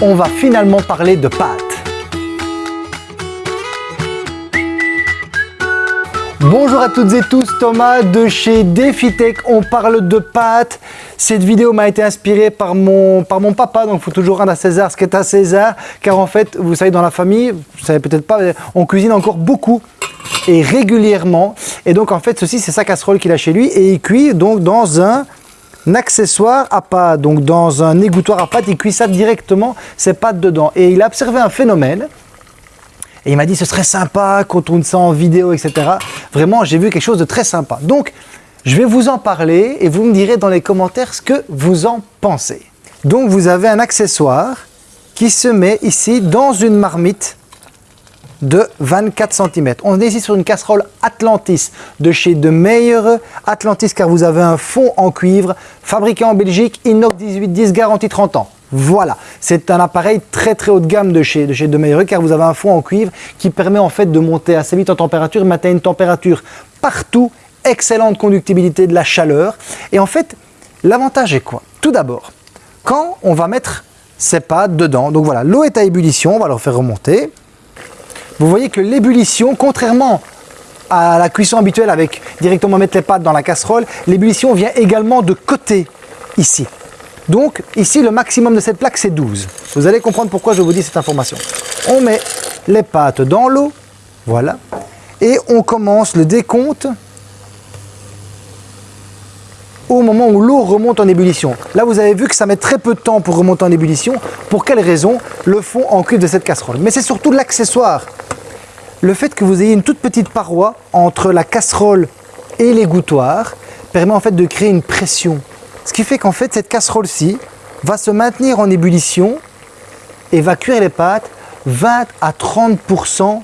on va finalement parler de pâtes. Bonjour à toutes et tous, Thomas de chez DefiTech, on parle de pâtes. Cette vidéo m'a été inspirée par mon, papa, donc il faut toujours rendre à César ce qui est à César, car en fait, vous savez, dans la famille, vous savez peut-être pas, on cuisine encore beaucoup et régulièrement. Et donc en fait, ceci, c'est sa casserole qu'il a chez lui, et il cuit donc dans un accessoire à pâte, donc dans un égouttoir à pâte, il cuit ça directement, ses pâtes dedans. Et il a observé un phénomène, et il m'a dit ce serait sympa qu'on tourne ça en vidéo, etc. Vraiment, j'ai vu quelque chose de très sympa. Donc, je vais vous en parler et vous me direz dans les commentaires ce que vous en pensez. Donc, vous avez un accessoire qui se met ici dans une marmite de 24 cm. On est ici sur une casserole Atlantis de chez De Meyer Atlantis car vous avez un fond en cuivre fabriqué en Belgique, inox 1810, garantie 30 ans. Voilà, c'est un appareil très très haut de gamme de chez De, chez de Meyer car vous avez un fond en cuivre qui permet en fait de monter assez vite en température, maintenir une température partout, excellente conductibilité de la chaleur. Et en fait, l'avantage est quoi? Tout d'abord, quand on va mettre ces pâtes dedans, donc voilà, l'eau est à ébullition, on va leur faire remonter. Vous voyez que l'ébullition, contrairement à la cuisson habituelle avec directement mettre les pâtes dans la casserole, l'ébullition vient également de côté ici. Donc ici, le maximum de cette plaque, c'est 12. Vous allez comprendre pourquoi je vous dis cette information. On met les pâtes dans l'eau, voilà, et on commence le décompte au moment où l'eau remonte en ébullition. Là, vous avez vu que ça met très peu de temps pour remonter en ébullition. Pour quelle raison? Le fond en cuivre de cette casserole. Mais c'est surtout l'accessoire. Le fait que vous ayez une toute petite paroi entre la casserole et l'égouttoir permet en fait de créer une pression ce qui fait qu'en fait, cette casserole-ci va se maintenir en ébullition et va cuire les pâtes 20 à 30%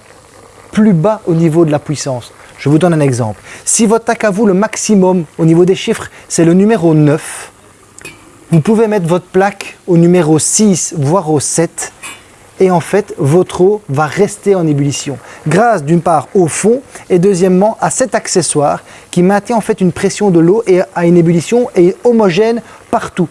plus bas au niveau de la puissance. Je vous donne un exemple. Si votre tac à vous, le maximum au niveau des chiffres, c'est le numéro 9, vous pouvez mettre votre plaque au numéro 6, voire au 7, et en fait, votre eau va rester en ébullition. Grâce d'une part au fond et deuxièmement à cet accessoire qui maintient en fait une pression de l'eau et à une ébullition et homogène partout.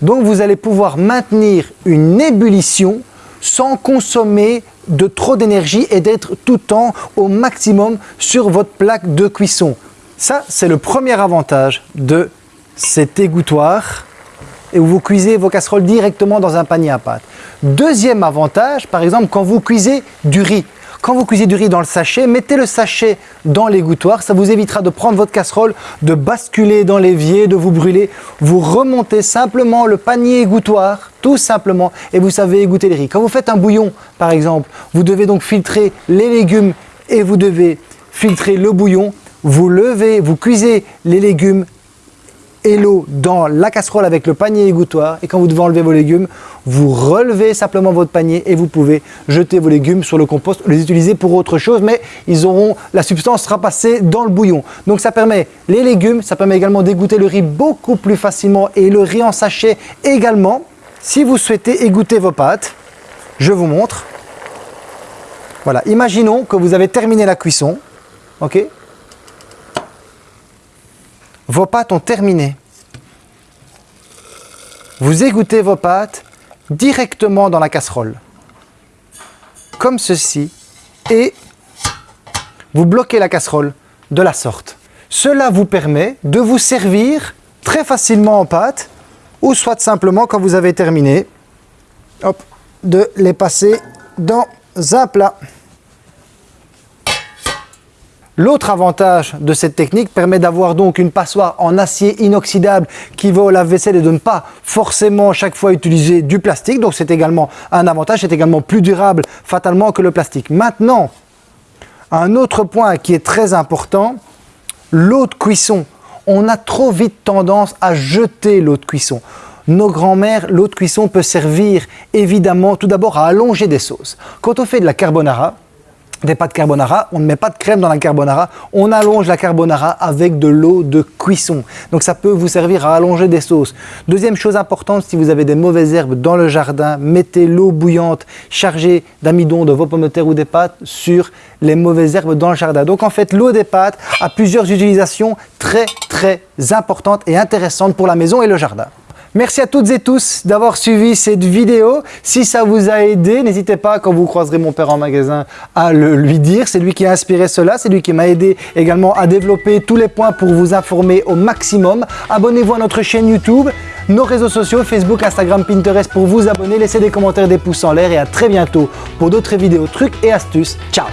Donc vous allez pouvoir maintenir une ébullition sans consommer de trop d'énergie et d'être tout le temps au maximum sur votre plaque de cuisson. Ça, c'est le premier avantage de cet égouttoir et vous cuisez vos casseroles directement dans un panier à pâte. Deuxième avantage, par exemple, quand vous cuisez du riz. Quand vous cuisez du riz dans le sachet, mettez le sachet dans l'égouttoir. Ça vous évitera de prendre votre casserole, de basculer dans l'évier, de vous brûler. Vous remontez simplement le panier égouttoir, tout simplement, et vous savez égoutter le riz. Quand vous faites un bouillon, par exemple, vous devez donc filtrer les légumes et vous devez filtrer le bouillon. Vous levez, vous cuisez les légumes et l'eau dans la casserole avec le panier égouttoir et quand vous devez enlever vos légumes, vous relevez simplement votre panier et vous pouvez jeter vos légumes sur le compost, les utiliser pour autre chose, mais ils auront, la substance sera passée dans le bouillon. Donc ça permet les légumes, ça permet également d'égoutter le riz beaucoup plus facilement et le riz en sachet également. Si vous souhaitez égoutter vos pâtes, je vous montre. Voilà, imaginons que vous avez terminé la cuisson, ok? Vos pâtes ont terminé. Vous égouttez vos pâtes directement dans la casserole, comme ceci, et vous bloquez la casserole de la sorte. Cela vous permet de vous servir très facilement en pâte, ou soit simplement, quand vous avez terminé, de les passer dans un plat. L'autre avantage de cette technique permet d'avoir donc une passoire en acier inoxydable qui va au lave-vaisselle et de ne pas forcément chaque fois utiliser du plastique. Donc c'est également un avantage, c'est également plus durable fatalement que le plastique. Maintenant, un autre point qui est très important, l'eau de cuisson. On a trop vite tendance à jeter l'eau de cuisson. Nos grands-mères, l'eau de cuisson peut servir évidemment tout d'abord à allonger des sauces. Quand on fait de la carbonara, des pâtes carbonara, on ne met pas de crème dans la carbonara, on allonge la carbonara avec de l'eau de cuisson. Donc ça peut vous servir à allonger des sauces. Deuxième chose importante, si vous avez des mauvaises herbes dans le jardin, mettez l'eau bouillante chargée d'amidon de vos pommes de terre ou des pâtes sur les mauvaises herbes dans le jardin. Donc en fait, l'eau des pâtes a plusieurs utilisations très très importantes et intéressantes pour la maison et le jardin. Merci à toutes et tous d'avoir suivi cette vidéo. Si ça vous a aidé, n'hésitez pas, quand vous croiserez mon père en magasin, à le lui dire. C'est lui qui a inspiré cela, c'est lui qui m'a aidé également à développer tous les points pour vous informer au maximum. Abonnez-vous à notre chaîne YouTube, nos réseaux sociaux, Facebook, Instagram, Pinterest pour vous abonner. Laissez des commentaires, des pouces en l'air et à très bientôt pour d'autres vidéos, trucs et astuces. Ciao